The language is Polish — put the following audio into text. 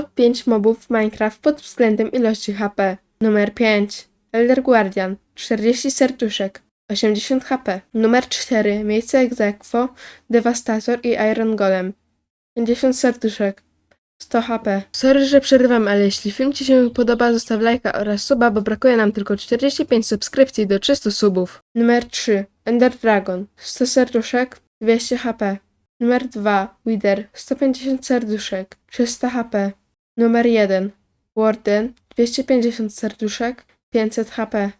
Top 5 mobów w Minecraft pod względem ilości HP. Numer 5. Elder Guardian. 40 serduszek. 80 HP. Numer 4. Miejsce egzekwo. Devastator i Iron Golem. 50 serduszek. 100 HP. Sorry, że przerywam, ale jeśli film Ci się podoba, zostaw lajka oraz suba, bo brakuje nam tylko 45 subskrypcji do 300 subów. Numer 3. Ender Dragon. 100 serduszek. 200 HP. Numer 2. Wither. 150 serduszek. 300 HP. Numer 1. Warden. 250 serduszek. 500 HP.